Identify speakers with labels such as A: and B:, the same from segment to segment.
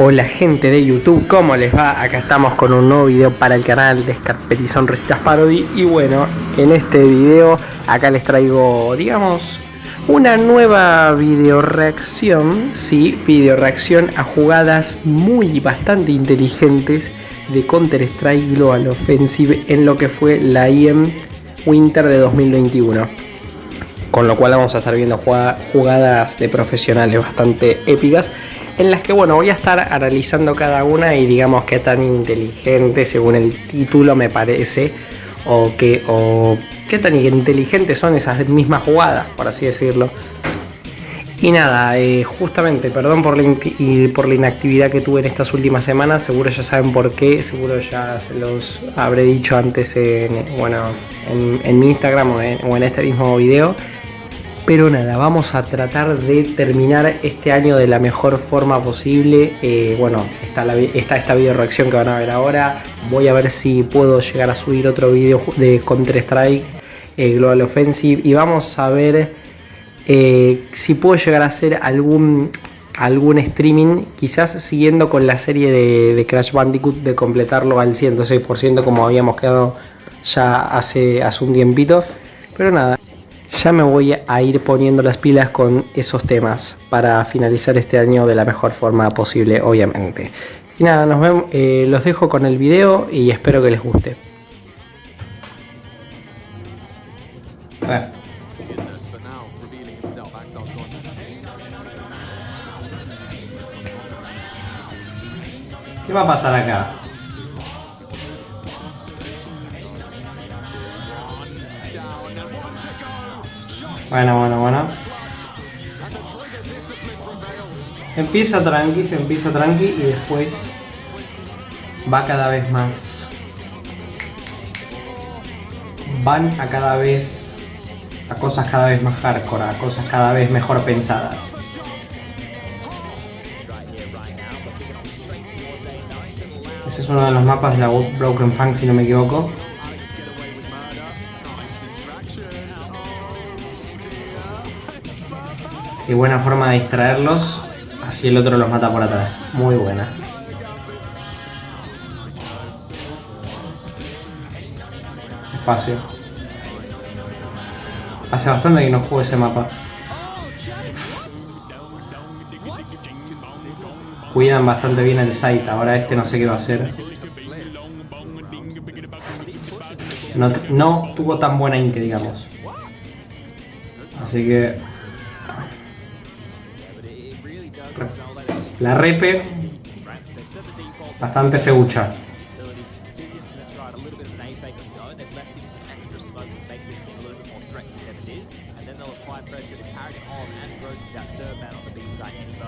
A: Hola gente de YouTube, ¿cómo les va? Acá estamos con un nuevo video para el canal de Scarpetizón Recitas Parody Y bueno, en este video acá les traigo, digamos, una nueva video reacción Sí, video reacción a jugadas muy bastante inteligentes de Counter Strike Global Offensive en lo que fue la IEM Winter de 2021 con lo cual vamos a estar viendo jugadas de profesionales bastante épicas en las que bueno voy a estar analizando cada una y digamos qué tan inteligente según el título me parece o qué, o qué tan inteligentes son esas mismas jugadas por así decirlo y nada, eh, justamente, perdón por la, por la inactividad que tuve en estas últimas semanas, seguro ya saben por qué, seguro ya se los habré dicho antes en, bueno, en, mi Instagram o en este mismo video. Pero nada, vamos a tratar de terminar este año de la mejor forma posible. Eh, bueno, está, esta video reacción que van a ver ahora. Voy a ver si puedo llegar a subir otro video de Counter Strike eh, Global Offensive. Y vamos a ver eh, si puedo llegar a hacer algún, algún streaming. Quizás siguiendo con la serie de, de Crash Bandicoot de completarlo al 106% como habíamos quedado ya hace, hace un tiempito. Pero nada, ya me voy a ir poniendo las pilas con esos temas para finalizar este año de la mejor forma posible, obviamente. Y nada, nos vemos, eh, los dejo con el video y espero que les guste. ¿Qué va a pasar acá? Bueno, bueno, bueno. Se empieza tranqui, se empieza tranqui y después va cada vez más. Van a cada vez a cosas cada vez más hardcore, a cosas cada vez mejor pensadas. Ese es uno de los mapas de la Broken Funk si no me equivoco. Y buena forma de distraerlos. Así el otro los mata por atrás. Muy buena. Espacio. Hace bastante que no juego ese mapa. Cuidan bastante bien el site. Ahora este no sé qué va a hacer. No, no tuvo tan buena ink, digamos. Así que La repe, bastante feucha.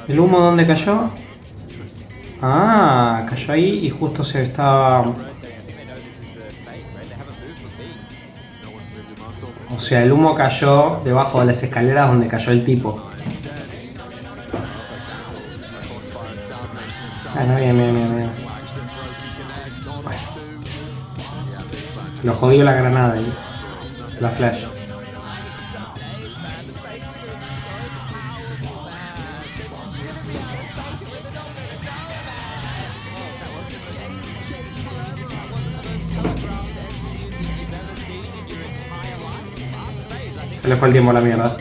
A: ¿El humo dónde cayó? Ah, cayó ahí y justo se estaba... O sea, el humo cayó debajo de las escaleras donde cayó el tipo. Bueno, bien, bien, bien, bien. Lo jodió la granada ahí. La flash. Se le fue el tiempo a la mierda.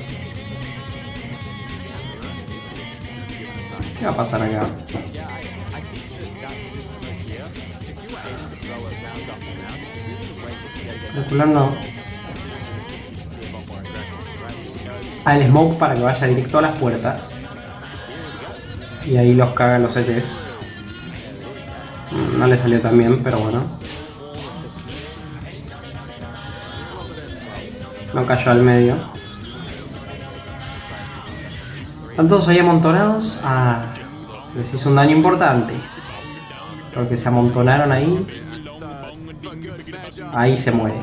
A: ¿Qué va a pasar acá? Calculando al smoke para que vaya directo a las puertas. Y ahí los cagan los ETs no le salió tan bien pero bueno. No cayó al medio. Están todos ahí amontonados. Ah, les hizo un daño importante. Porque se amontonaron ahí Ahí se muere.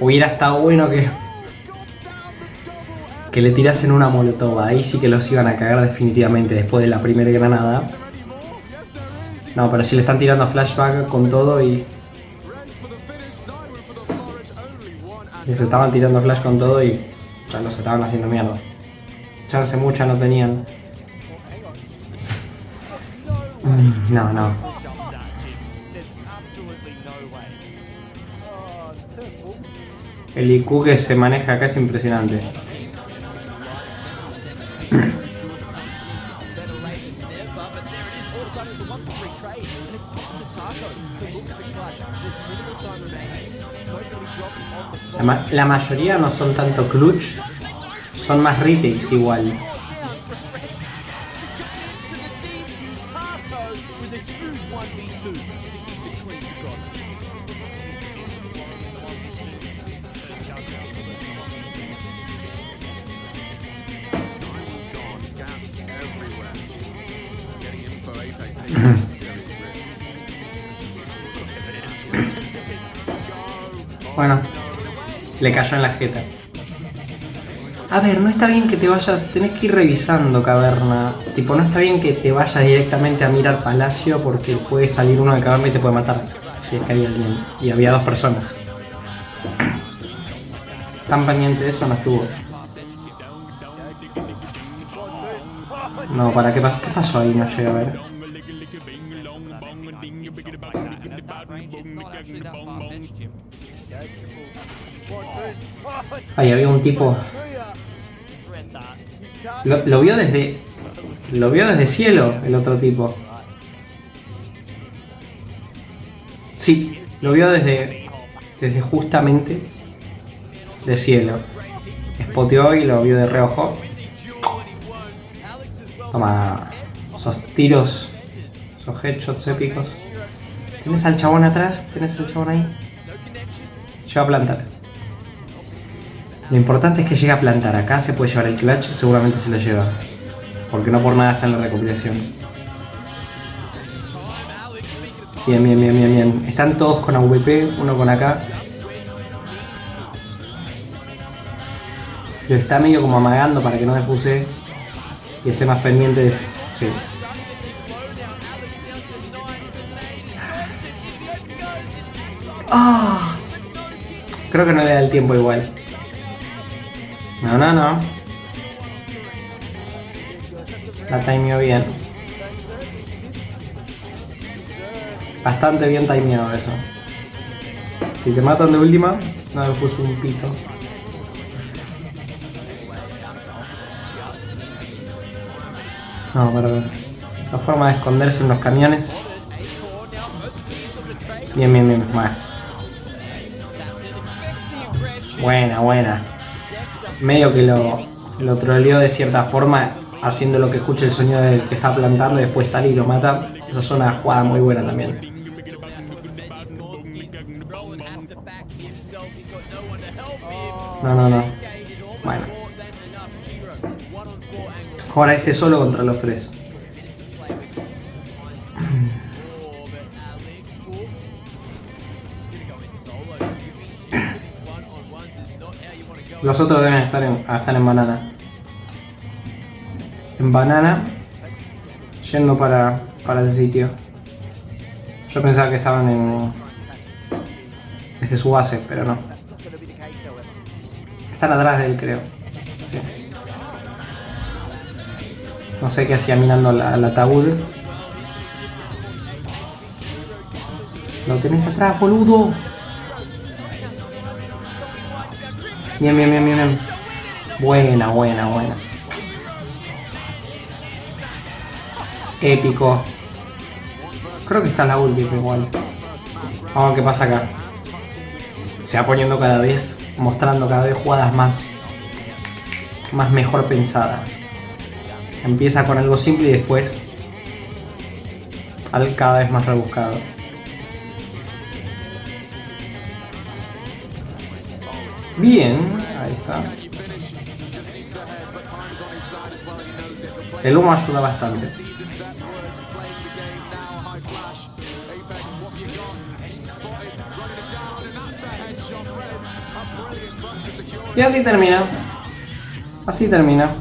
A: Hubiera estado bueno que...
B: que le tirasen una molotov. Ahí sí que los iban a cagar definitivamente después de la primera granada. No, pero si le están tirando flashback con todo y... Les estaban tirando flash con todo y ya los estaban haciendo mierda. Chance mucha no tenían. Mm, no, no. El IQ que se maneja acá es impresionante. La, mayoría no son tanto clutch, son más retakes igual. Bueno, le cayó en la jeta. A ver, no está bien que te vayas, tenés que ir revisando caverna. Tipo, no está bien que te vayas directamente a mirar palacio porque puede salir uno de caverna y te puede matar. Si es que hay alguien. Y había dos personas. Tan pendiente eso no estuvo. No, ¿para qué, qué pasó ahí? No llegué a ver. Ahí había un tipo. Lo, vio desde. Lo vio desde cielo el otro tipo. Sí, lo vio desde. Desde justamente. De cielo. Spoteó y lo vio de reojo. Toma. Esos tiros. Esos headshots épicos. ¿Tienes al chabón atrás? ¿Tienes al chabón ahí? Lleva a plantar. Lo importante es que llegue a plantar. Acá se puede llevar el clutch, seguramente se lo lleva. Porque no por nada está en la recopilación. Bien, bien, bien, bien, bien. Están todos con AVP, uno con acá. Lo está medio como amagando para que no defuse y esté más pendiente de... Sí. Ah. Creo que no le da el tiempo igual. No, no, no. La timeó bien. Bastante bien timeado eso. Si te matan de última, no me puso un pito. No, pero esa forma de esconderse en los camiones. Bien, bien, bien. Bueno. Buena, buena. Medio que lo, lo troleó de cierta forma, haciendo lo que escuche el sonido del que está plantando y después sale y lo mata. Eso es una jugada muy buena también. No, no, no. Bueno. Ahora ese solo contra los tres. Los otros deben estar en, estar en banana. En banana. Yendo para, para el sitio. Yo pensaba que estaban en... Desde su base, pero no. Están atrás de él, creo. No sé qué hacía mirando al ataúd. Lo tenés atrás, boludo. Bien, bien, bien, bien, Buena, buena, buena. Épico. Creo que está la última igual. Vamos a ver qué pasa acá. Se va poniendo cada vez, mostrando cada vez jugadas más, más mejor pensadas. Empieza con algo simple y después al cada vez más rebuscado. Bien, ahí está. El humo ayuda bastante. Y así termina.
A: así termina.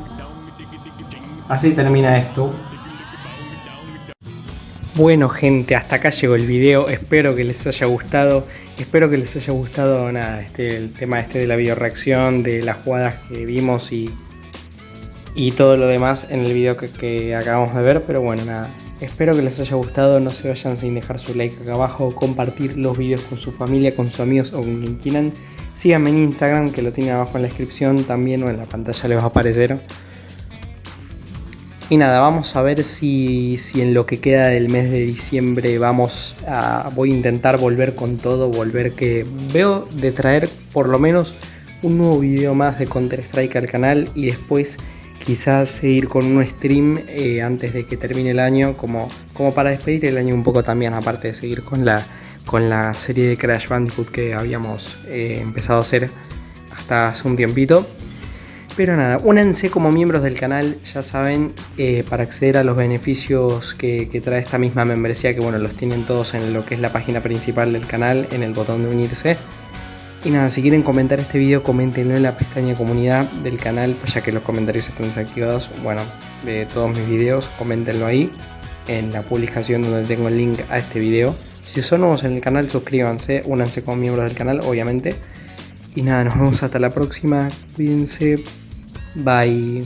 A: Así termina esto. Bueno gente, hasta acá llegó el video, espero que les haya gustado, espero que les haya gustado nada, este, el tema este de la bioreacción, de las jugadas que vimos y, y todo lo demás en el video que, que acabamos de ver, pero bueno nada, espero que les haya gustado, no se vayan sin dejar su like acá abajo, compartir los videos con su familia, con sus amigos o con quien quieran, síganme en Instagram que lo tiene abajo en la descripción. También o en la pantalla les va a aparecer. Y nada, vamos a ver si, si, en lo que queda del mes de diciembre vamos a... Voy a intentar volver con todo, volver que... Veo de traer por lo menos un nuevo video más de Counter Strike al canal y después quizás seguir con un stream eh, antes de que termine el año como, como para despedir el año un poco también, aparte de seguir con la, con la serie de Crash Bandicoot que habíamos eh, empezado a hacer hasta hace un tiempito. Pero nada, únanse como miembros del canal, ya saben, eh, para acceder a los beneficios que, trae esta misma membresía, que bueno, los tienen todos en lo que es la página principal del canal, en el botón de unirse. Y nada, si quieren comentar este video, coméntenlo en la pestaña comunidad del canal, pues ya que los comentarios están desactivados, bueno, de todos mis videos, coméntenlo ahí, en la publicación donde tengo el link a este video. Si son nuevos en el canal, suscríbanse, únanse como miembros del canal, obviamente. Y nada, nos vemos hasta la próxima. Cuídense. Bye.